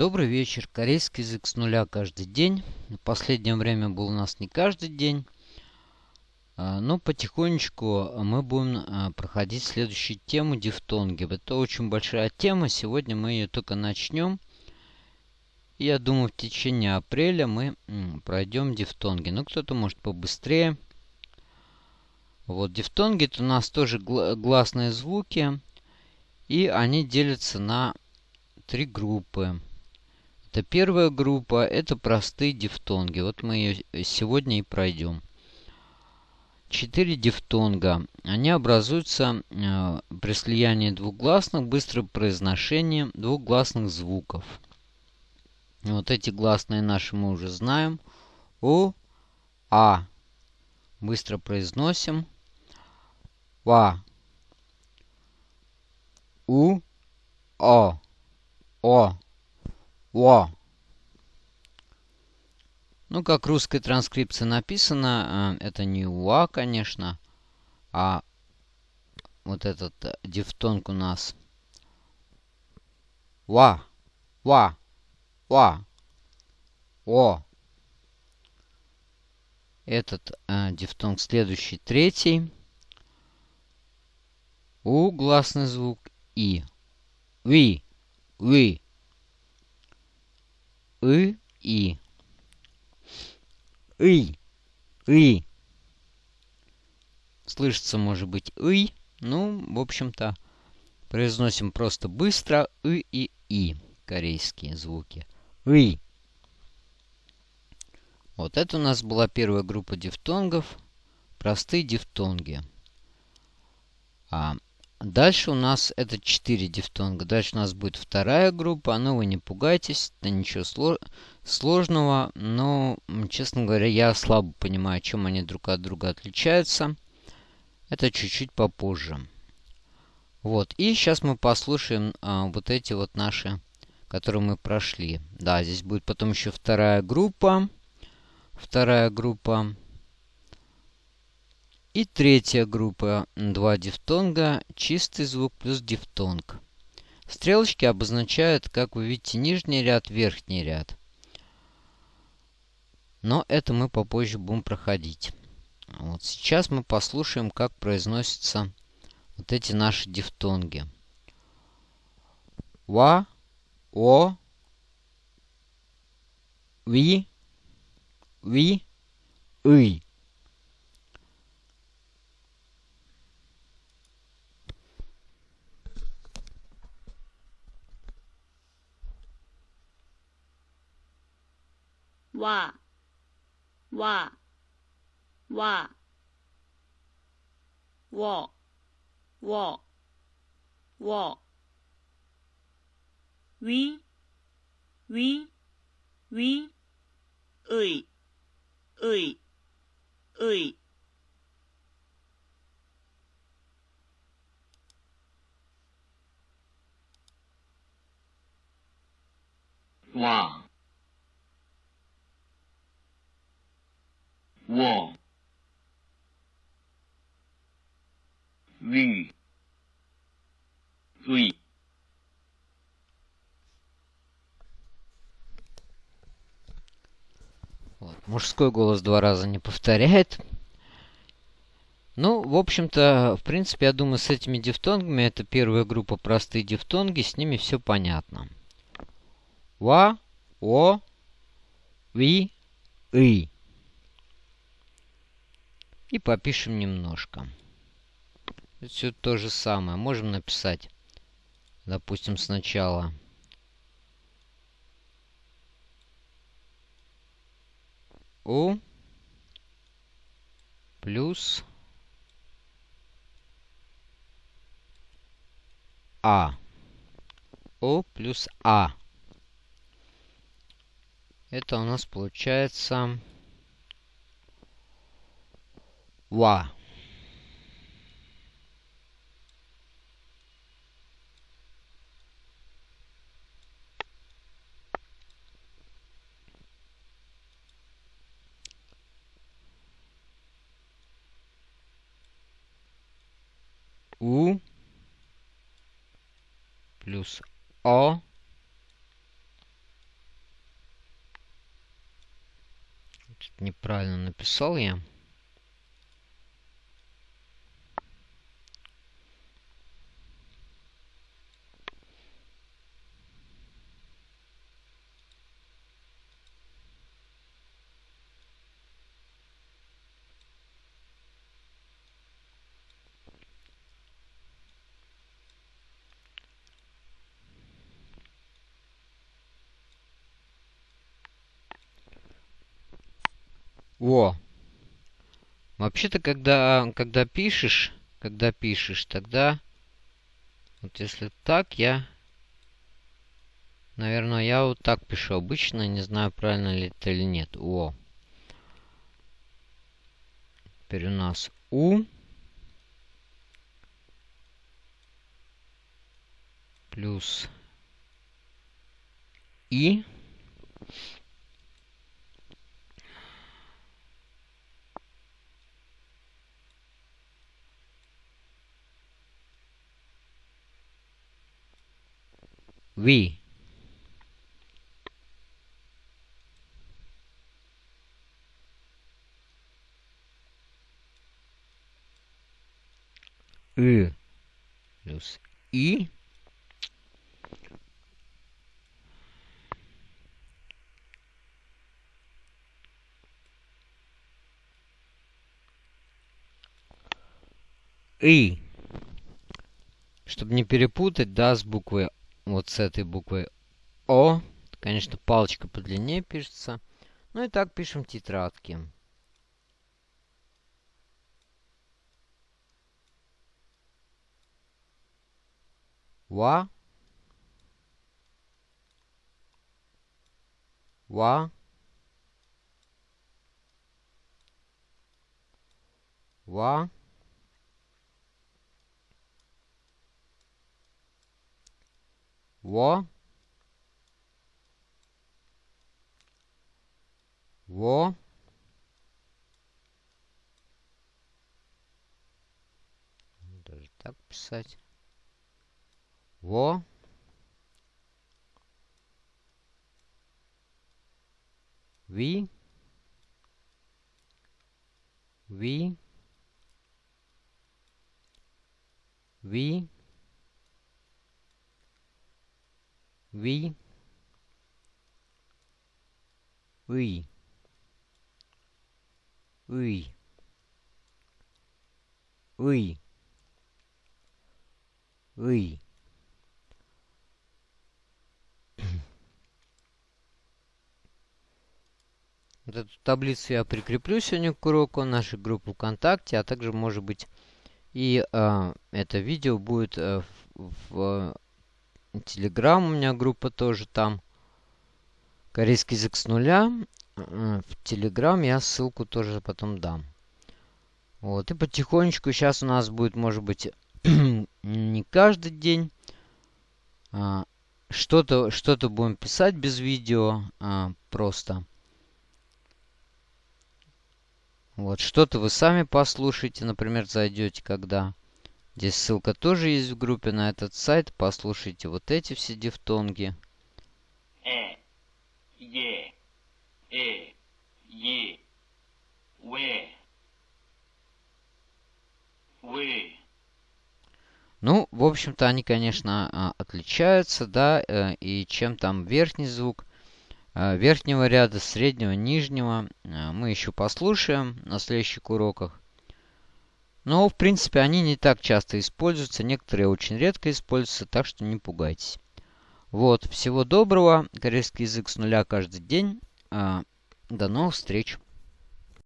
Добрый вечер. Корейский язык с нуля каждый день. В последнее время был у нас не каждый день. А, но потихонечку мы будем а, проходить следующую тему дифтонги. Это очень большая тема. Сегодня мы ее только начнем. Я думаю, в течение апреля мы пройдем дифтонги. Ну, кто-то может побыстрее. Вот, дифтонги это у нас тоже гласные звуки. И они делятся на три группы. Это первая группа, это простые дифтонги. Вот мы ее сегодня и пройдем. Четыре дифтонга. Они образуются э, при слиянии двугласных, быстрым произношением двугласных звуков. Вот эти гласные наши мы уже знаем. У, А. Быстро произносим. Ва. У, О. О. Во. Ну, как русская транскрипция написано, э, это не уа, конечно, а вот этот э, дифтонг у нас. Ва, ва, ва, о. Этот э, дифтонг следующий, третий. У гласный звук и. Ви, ви и, и. И, и. Слышится, может быть, и. Ну, в общем-то, произносим просто быстро и и и. Корейские звуки. И. Вот это у нас была первая группа дифтонгов. Простые дифтонги. А Дальше у нас это 4 дифтонга. Дальше у нас будет вторая группа. Но вы не пугайтесь, это ничего сло сложного. Но, честно говоря, я слабо понимаю, чем они друг от друга отличаются. Это чуть-чуть попозже. Вот, и сейчас мы послушаем а, вот эти вот наши, которые мы прошли. Да, здесь будет потом еще вторая группа. Вторая группа. И третья группа. Два дифтонга, чистый звук плюс дифтонг. Стрелочки обозначают, как вы видите, нижний ряд, верхний ряд. Но это мы попозже будем проходить. Вот сейчас мы послушаем, как произносятся вот эти наши дифтонги. Ва, о, ви, ви, ый. 哇哇哇哇哇哇喂喂喂喂喂哇 我 위, 의. Вот. Мужской голос два раза не повторяет. Ну, в общем-то, в принципе, я думаю, с этими дифтонгами, это первая группа простые дифтонги, с ними все понятно. Ва, о, ви, и. И попишем немножко. Все то же самое. Можем написать, допустим, сначала У плюс А. О плюс А. Это у нас получается Ва. У плюс О неправильно написал я. О! Вообще-то, когда, когда пишешь, когда пишешь, тогда... Вот если так, я... Наверное, я вот так пишу обычно. Не знаю, правильно ли это или нет. О! Теперь у нас У. Плюс И. we ы. Плюс и. И. Чтобы не перепутать, да, с буквой вот с этой буквой О. Конечно, палочка подлиннее пишется. Ну и так пишем тетрадки. Ва. Ва. Ва. Во. Во. Даже так писать. Во. Ви. Ви. Ви. We we we we we Вот эту таблицу я прикреплю сегодня к уроку, нашу группу ВКонтакте, а также, может быть, и э, это видео будет э, в, в Телеграм у меня группа тоже там. Корейский язык с нуля. В Телеграм я ссылку тоже потом дам. Вот. И потихонечку сейчас у нас будет, может быть, не каждый день. А, что-то что, -то, будем писать без видео. А, просто. Вот. Что-то вы сами послушайте. Например, зайдете, когда Здесь ссылка тоже есть в группе на этот сайт. Послушайте вот эти все дифтонги. Э, е, э, е, вэ, вы. Ну, в общем-то, они, конечно, а, отличаются, да, э, и чем там верхний звук, э, верхнего ряда, среднего, нижнего, э, мы еще послушаем на следующих уроках. Но, в принципе, они не так часто используются. Некоторые очень редко используются, так что не пугайтесь. Вот, всего доброго. Корейский язык с нуля каждый день. А, до новых встреч.